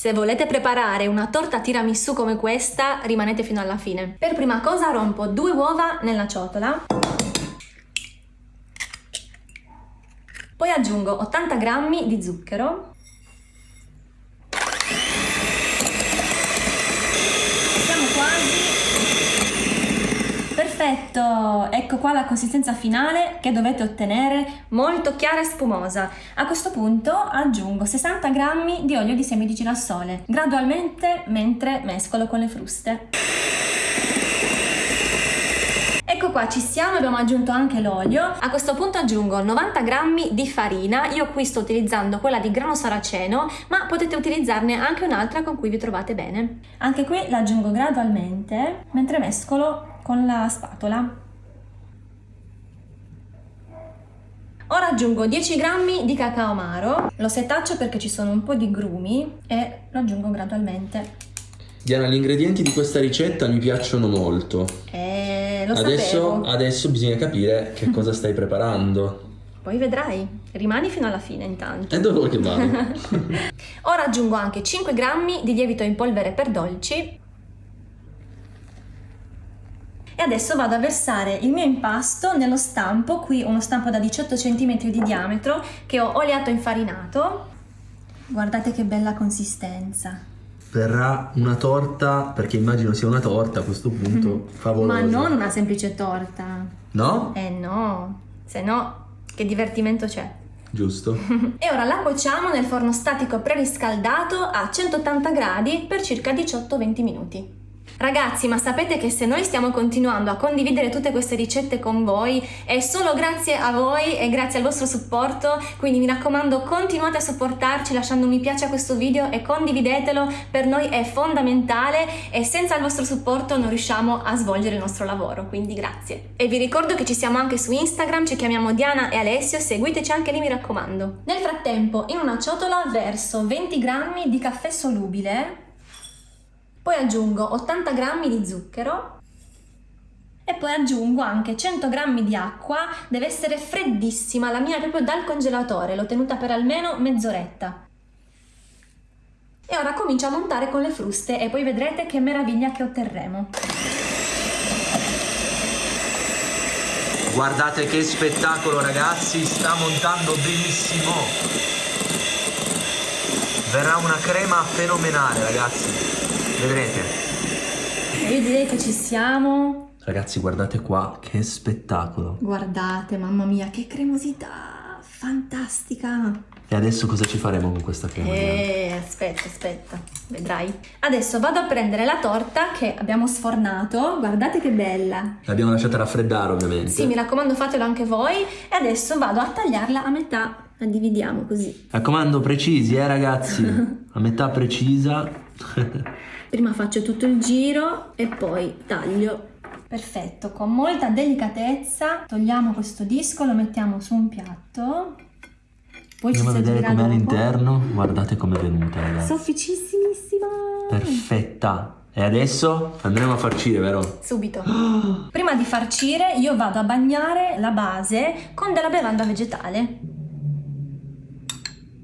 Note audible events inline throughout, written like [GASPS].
Se volete preparare una torta tiramisù come questa, rimanete fino alla fine. Per prima cosa rompo due uova nella ciotola. Poi aggiungo 80 g di zucchero. Siamo quasi Perfetto, ecco qua la consistenza finale che dovete ottenere, molto chiara e spumosa. A questo punto aggiungo 60 g di olio di semi di girasole, gradualmente mentre mescolo con le fruste. Ecco qua, ci siamo, abbiamo aggiunto anche l'olio. A questo punto aggiungo 90 g di farina, io qui sto utilizzando quella di grano saraceno, ma potete utilizzarne anche un'altra con cui vi trovate bene. Anche qui l'aggiungo gradualmente mentre mescolo con la spatola. Ora aggiungo 10 g di cacao amaro, lo setaccio perché ci sono un po' di grumi e lo aggiungo gradualmente. Diana, gli ingredienti di questa ricetta mi piacciono molto. Eh, lo adesso, adesso bisogna capire che [LAUGHS] cosa stai preparando. Poi vedrai, rimani fino alla fine intanto. E dove vuoi che vado? [LAUGHS] [LAUGHS] Ora aggiungo anche 5 g di lievito in polvere per dolci e adesso vado a versare il mio impasto nello stampo, qui uno stampo da 18 cm di diametro che ho oliato infarinato. Guardate che bella consistenza. Verrà una torta, perché immagino sia una torta a questo punto, favolosa. Ma non una semplice torta. No? Eh no, se no che divertimento c'è. Giusto. [LAUGHS] e ora la cuociamo nel forno statico preriscaldato a 180 gradi per circa 18-20 minuti. Ragazzi, ma sapete che se noi stiamo continuando a condividere tutte queste ricette con voi è solo grazie a voi e grazie al vostro supporto, quindi mi raccomando continuate a supportarci lasciando un mi piace a questo video e condividetelo, per noi è fondamentale e senza il vostro supporto non riusciamo a svolgere il nostro lavoro, quindi grazie. E vi ricordo che ci siamo anche su Instagram, ci chiamiamo Diana e Alessio, seguiteci anche lì mi raccomando. Nel frattempo in una ciotola verso 20 grammi di caffè solubile poi aggiungo 80 g di zucchero e poi aggiungo anche 100 g di acqua, deve essere freddissima, la mia è proprio dal congelatore, l'ho tenuta per almeno mezz'oretta. E ora comincio a montare con le fruste e poi vedrete che meraviglia che otterremo. Guardate che spettacolo ragazzi, sta montando benissimo. Verrà una crema fenomenale ragazzi. Vedrete. Io direi che ci siamo. Ragazzi, guardate qua, che spettacolo. Guardate, mamma mia, che cremosità! Fantastica! E adesso cosa ci faremo con questa crema? Eh, aspetta, aspetta, vedrai. Adesso vado a prendere la torta che abbiamo sfornato. Guardate che bella. L'abbiamo lasciata raffreddare, ovviamente. Sì, mi raccomando, fatelo anche voi. E adesso vado a tagliarla a metà. La dividiamo così. Raccomando, precisi, eh, ragazzi. [LAUGHS] a metà precisa. [LAUGHS] Prima faccio tutto il giro e poi taglio. Perfetto, con molta delicatezza togliamo questo disco, lo mettiamo su un piatto. Poi Andiamo a vedere com'è all'interno. Guardate com'è venuta, ragazzi. Sofficissimissima. Perfetta. E adesso andremo a farcire, vero? Subito. [GASPS] Prima di farcire io vado a bagnare la base con della bevanda vegetale.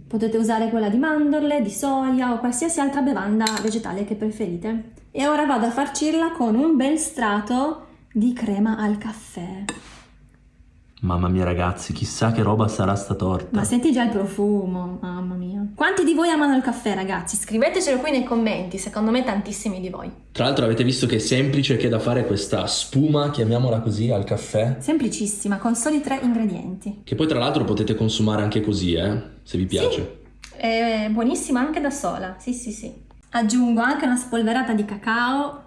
Potete usare quella di mandorle, di soia o qualsiasi altra bevanda vegetale che preferite. E ora vado a farcirla con un bel strato di crema al caffè. Mamma mia ragazzi, chissà che roba sarà sta torta. Ma senti già il profumo, mamma mia. Quanti di voi amano il caffè ragazzi? Scrivetecelo qui nei commenti, secondo me tantissimi di voi. Tra l'altro avete visto che è semplice che da fare questa spuma, chiamiamola così, al caffè? Semplicissima, con soli tre ingredienti. Che poi tra l'altro potete consumare anche così, eh, se vi piace. Sì, è buonissima anche da sola, sì sì sì. Aggiungo anche una spolverata di cacao.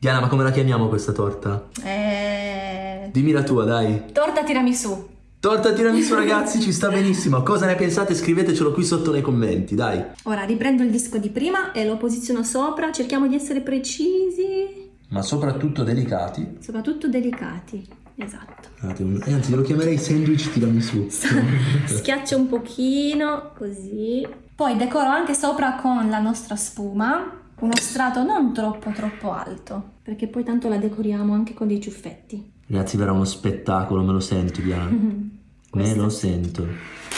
Diana, ma come la chiamiamo questa torta? Eh... Dimmi la tua, dai. Torta tiramisù. Torta tiramisù [LAUGHS] ragazzi, ci sta benissimo. Cosa ne pensate? Scrivetecelo qui sotto nei commenti, dai. Ora riprendo il disco di prima e lo posiziono sopra, cerchiamo di essere precisi. Ma soprattutto delicati. Soprattutto delicati, esatto. Eh, anzi, lo chiamerei sandwich tiramisù. [LAUGHS] Schiaccio un pochino, così. Poi decoro anche sopra con la nostra spuma uno strato non troppo troppo alto, perché poi tanto la decoriamo anche con dei ciuffetti. Ragazzi, verrà uno spettacolo, me lo sento, Diana. [LAUGHS] me lo sento.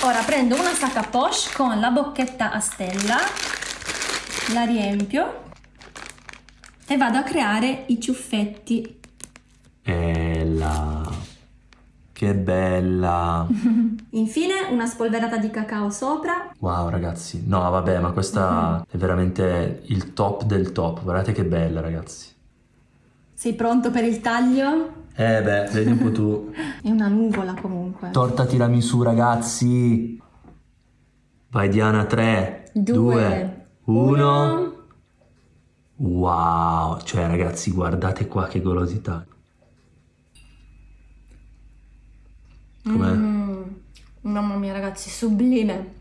Ora prendo una sacca poche con la bocchetta a stella la riempio e vado a creare i ciuffetti. Bella. Che bella. [LAUGHS] Infine una spolverata di cacao sopra. Wow ragazzi, no vabbè ma questa [LAUGHS] è veramente il top del top, guardate che bella ragazzi. Sei pronto per il taglio? Eh beh, vedi un po' tu. [LAUGHS] È una nuvola comunque. Torta tiramisù ragazzi. Vai Diana, 3, Due, 2, 1. Wow, cioè ragazzi guardate qua che golosità. Com'è? Mm, mamma mia ragazzi, sublime.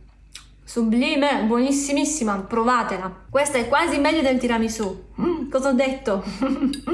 Sublime, buonissimissima, provatela. Questa è quasi meglio del tiramisù. Mm, cosa ho detto? [LAUGHS]